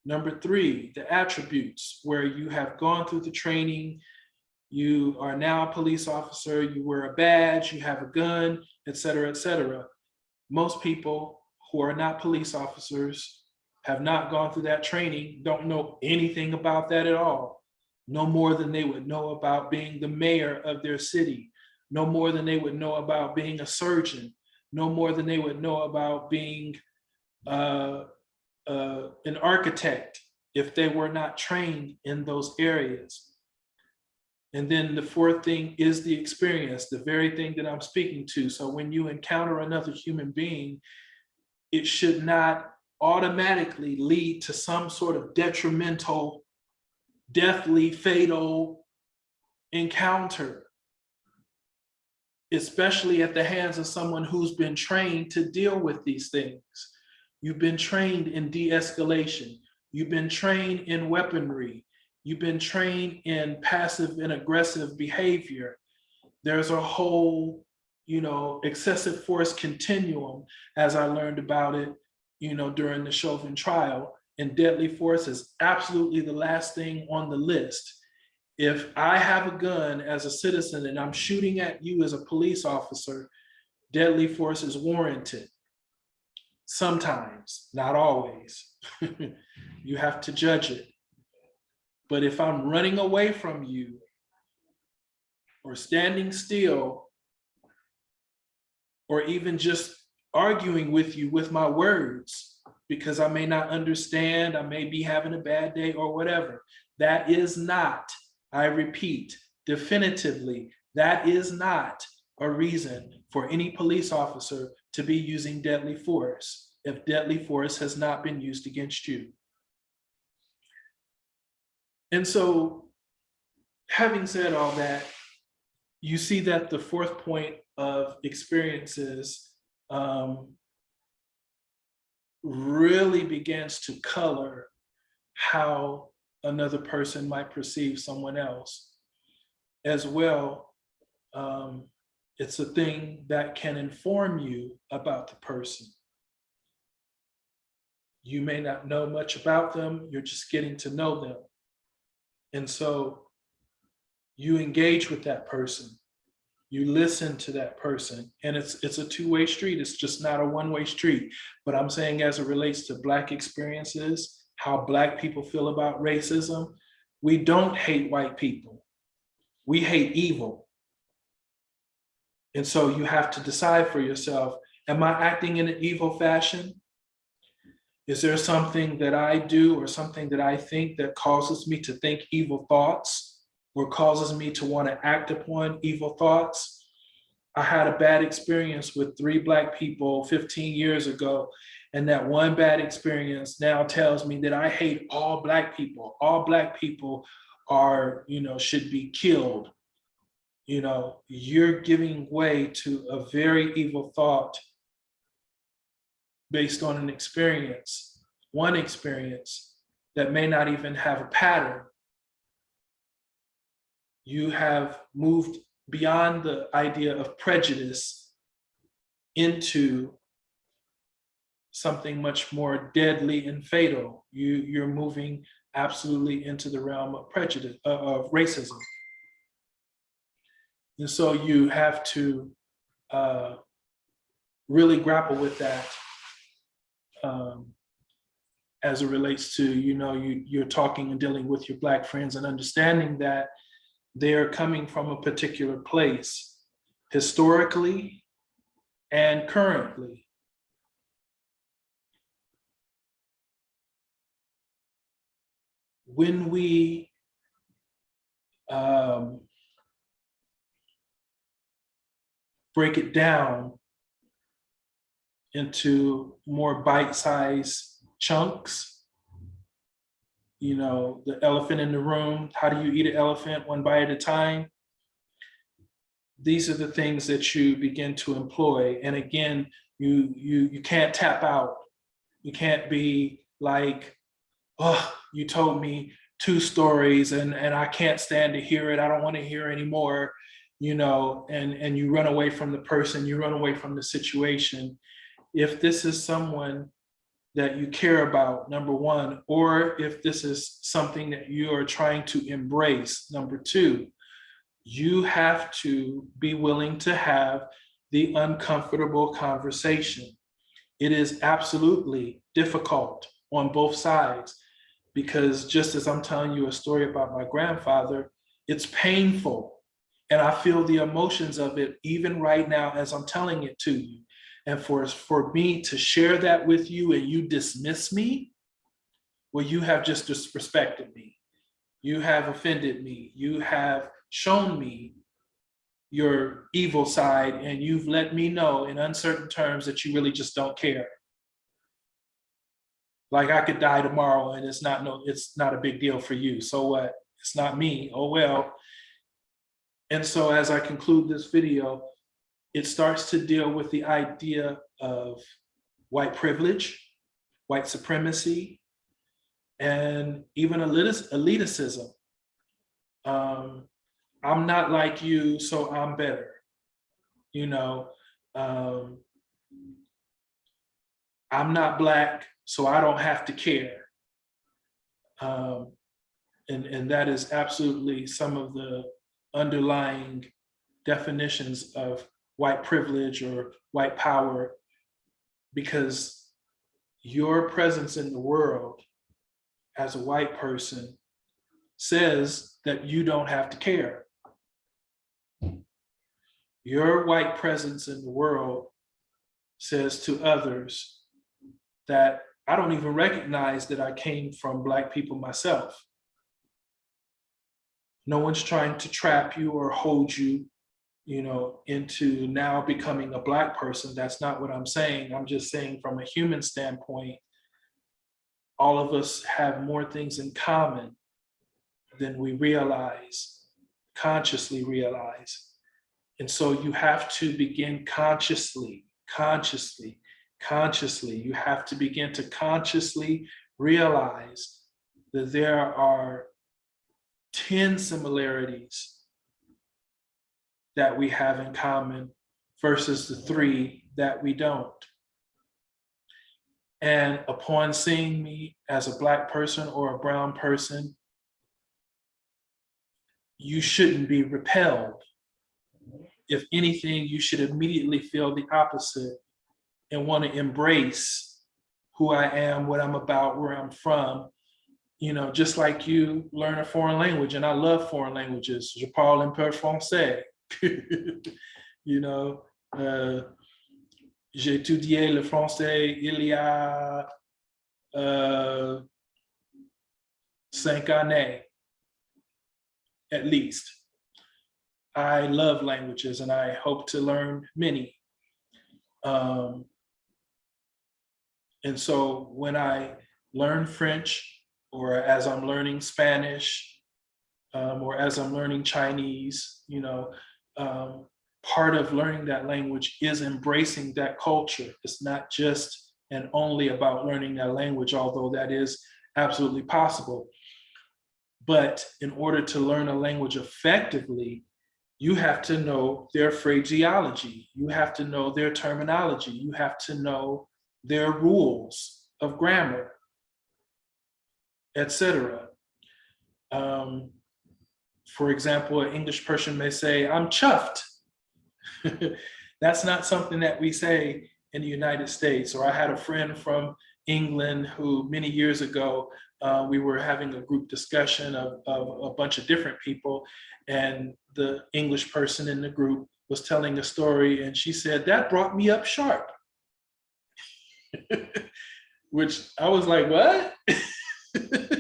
Number three, the attributes where you have gone through the training, you are now a police officer, you wear a badge, you have a gun, et cetera, et cetera. Most people who are not police officers have not gone through that training, don't know anything about that at all. No more than they would know about being the mayor of their city. No more than they would know about being a surgeon. No more than they would know about being uh, uh, an architect if they were not trained in those areas. And then the fourth thing is the experience, the very thing that I'm speaking to. So when you encounter another human being, it should not automatically lead to some sort of detrimental, deathly, fatal encounter, especially at the hands of someone who's been trained to deal with these things. You've been trained in de-escalation. You've been trained in weaponry. You've been trained in passive and aggressive behavior. There's a whole, you know, excessive force continuum, as I learned about it, you know, during the Chauvin trial. And deadly force is absolutely the last thing on the list. If I have a gun as a citizen and I'm shooting at you as a police officer, deadly force is warranted sometimes, not always. you have to judge it. But if I'm running away from you or standing still, or even just arguing with you with my words, because I may not understand, I may be having a bad day or whatever, that is not, I repeat, definitively, that is not a reason for any police officer to be using deadly force if deadly force has not been used against you. And so having said all that, you see that the fourth point of experiences um, really begins to color how another person might perceive someone else as well. Um, it's a thing that can inform you about the person. You may not know much about them, you're just getting to know them. And so you engage with that person. you listen to that person. And it's it's a two-way street. It's just not a one-way street. But i'm saying as it relates to black experiences how black people feel about racism we don't hate white people. We hate evil. And so you have to decide for yourself am i acting in an evil fashion is there something that i do or something that i think that causes me to think evil thoughts or causes me to want to act upon evil thoughts. I had a bad experience with three black people 15 years ago. And that one bad experience now tells me that I hate all black people. All black people are, you know, should be killed. You know, you're giving way to a very evil thought based on an experience, one experience that may not even have a pattern you have moved beyond the idea of prejudice into something much more deadly and fatal. You, you're moving absolutely into the realm of prejudice, uh, of racism. And so you have to uh, really grapple with that um, as it relates to, you know, you, you're talking and dealing with your Black friends and understanding that they're coming from a particular place historically and currently. When we um, break it down into more bite-sized chunks, you know, the elephant in the room, how do you eat an elephant one bite at a time? These are the things that you begin to employ. And again, you, you, you can't tap out. You can't be like, oh, you told me two stories and, and I can't stand to hear it. I don't want to hear anymore, you know, and, and you run away from the person, you run away from the situation. If this is someone that you care about, number one, or if this is something that you are trying to embrace, number two, you have to be willing to have the uncomfortable conversation. It is absolutely difficult on both sides because just as I'm telling you a story about my grandfather, it's painful. And I feel the emotions of it even right now as I'm telling it to you. And for, for me to share that with you and you dismiss me, well, you have just disrespected me. You have offended me. You have shown me your evil side and you've let me know in uncertain terms that you really just don't care. Like I could die tomorrow and it's not no, it's not a big deal for you. So what? It's not me. Oh well. And so as I conclude this video, it starts to deal with the idea of white privilege, white supremacy, and even elitism. Um, I'm not like you, so I'm better. You know, um, I'm not black, so I don't have to care. Um, and, and that is absolutely some of the underlying definitions of white privilege or white power because your presence in the world as a white person says that you don't have to care. Your white presence in the world says to others that I don't even recognize that I came from black people myself. No one's trying to trap you or hold you you know, into now becoming a black person. That's not what I'm saying. I'm just saying from a human standpoint, all of us have more things in common than we realize, consciously realize. And so you have to begin consciously, consciously, consciously, you have to begin to consciously realize that there are 10 similarities that we have in common versus the three that we don't. And upon seeing me as a black person or a brown person, you shouldn't be repelled. if anything, you should immediately feel the opposite and want to embrace who I am, what I'm about, where I'm from. You know, just like you learn a foreign language, and I love foreign languages. Je parle un peu français. you know, uh, j'ai étudié le français il y a uh, cinq années, at least. I love languages and I hope to learn many. Um, and so when I learn French or as I'm learning Spanish um, or as I'm learning Chinese, you know, um, part of learning that language is embracing that culture. It's not just and only about learning that language, although that is absolutely possible. But in order to learn a language effectively, you have to know their phraseology. You have to know their terminology. You have to know their rules of grammar, etc. Um, for example, an English person may say, I'm chuffed. That's not something that we say in the United States. Or I had a friend from England who many years ago, uh, we were having a group discussion of, of a bunch of different people and the English person in the group was telling a story and she said, that brought me up sharp. Which I was like, what?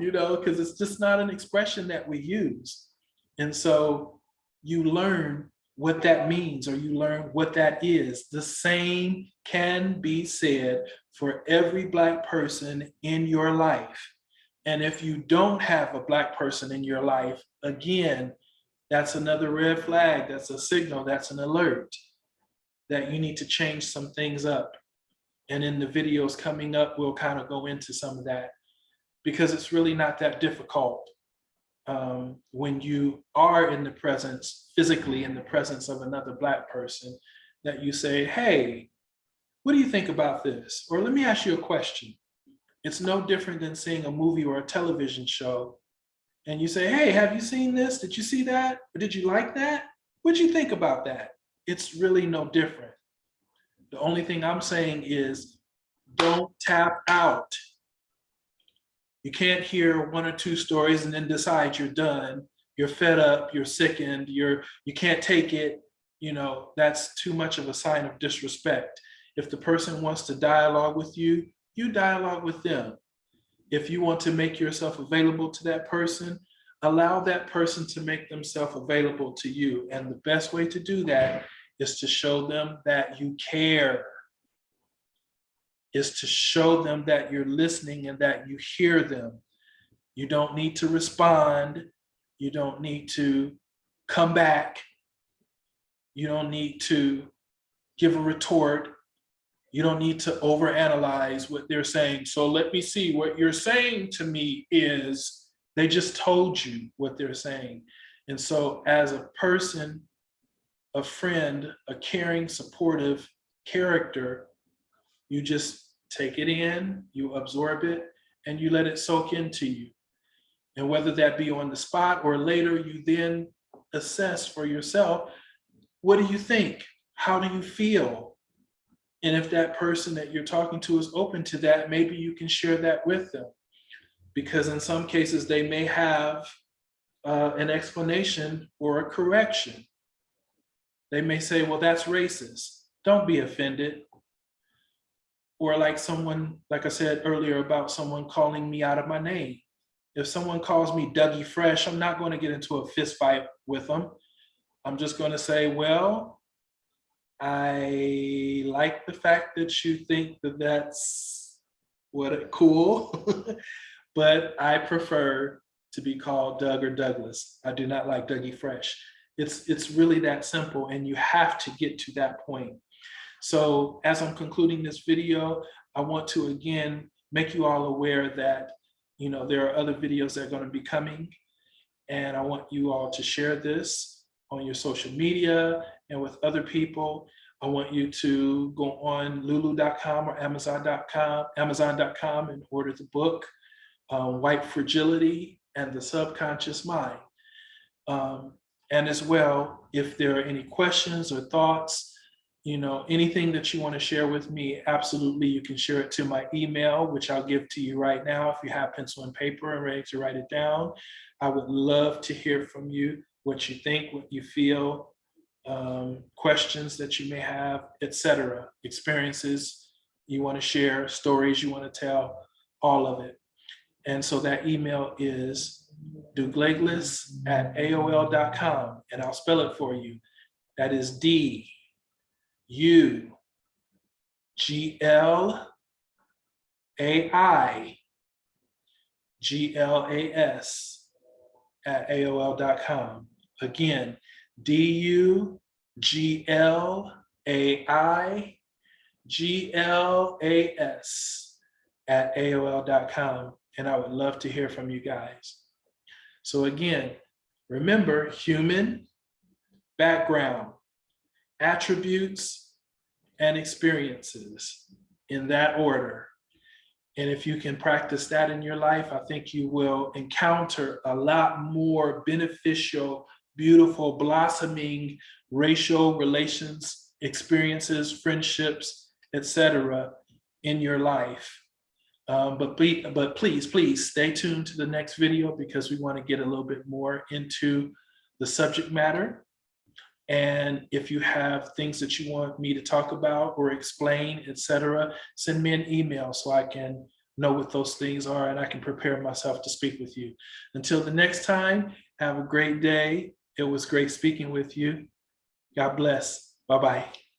you know, because it's just not an expression that we use. And so you learn what that means or you learn what that is. The same can be said for every Black person in your life. And if you don't have a Black person in your life, again, that's another red flag, that's a signal, that's an alert that you need to change some things up. And in the videos coming up, we'll kind of go into some of that because it's really not that difficult um, when you are in the presence, physically in the presence of another Black person, that you say, hey, what do you think about this? Or let me ask you a question. It's no different than seeing a movie or a television show and you say, hey, have you seen this? Did you see that? Or did you like that? What'd you think about that? It's really no different. The only thing I'm saying is don't tap out. You can't hear one or two stories and then decide you're done. You're fed up, you're sickened, you're, you can't take it. You know, that's too much of a sign of disrespect. If the person wants to dialogue with you, you dialogue with them. If you want to make yourself available to that person, allow that person to make themselves available to you. And the best way to do that is to show them that you care, is to show them that you're listening and that you hear them. You don't need to respond. You don't need to come back. You don't need to give a retort. You don't need to overanalyze what they're saying. So let me see, what you're saying to me is, they just told you what they're saying. And so as a person, a friend, a caring, supportive character, you just take it in, you absorb it, and you let it soak into you. And whether that be on the spot or later, you then assess for yourself, what do you think? How do you feel? And if that person that you're talking to is open to that, maybe you can share that with them. Because in some cases, they may have uh, an explanation or a correction. They may say, well, that's racist. Don't be offended. Or like someone, like I said earlier about someone calling me out of my name. If someone calls me Dougie Fresh, I'm not going to get into a fist fight with them. I'm just going to say, well, I like the fact that you think that that's what cool, but I prefer to be called Doug or Douglas. I do not like Dougie Fresh. It's, it's really that simple and you have to get to that point. So as I'm concluding this video, I want to again make you all aware that you know there are other videos that are going to be coming and I want you all to share this on your social media and with other people. I want you to go on lulu.com or amazon.com, amazon.com and order the book, uh, White Fragility and the Subconscious Mind. Um, And as well, if there are any questions or thoughts, you know, anything that you want to share with me, absolutely, you can share it to my email, which I'll give to you right now. If you have pencil and paper and ready to write it down, I would love to hear from you, what you think, what you feel, um, questions that you may have, etc. Experiences you want to share, stories you want to tell, all of it. And so that email is douglagless at AOL.com, and I'll spell it for you. That is D U G L A I G L A S at AOL.com. Again, D U G L A I G L A S at AOL.com. And I would love to hear from you guys. So again, remember human, background, attributes, and experiences in that order. And if you can practice that in your life, I think you will encounter a lot more beneficial, beautiful, blossoming racial relations, experiences, friendships, etc. in your life. Um, but, be, but please, please stay tuned to the next video because we want to get a little bit more into the subject matter. And if you have things that you want me to talk about or explain, etc., send me an email so I can know what those things are and I can prepare myself to speak with you. Until the next time, have a great day. It was great speaking with you. God bless. Bye-bye.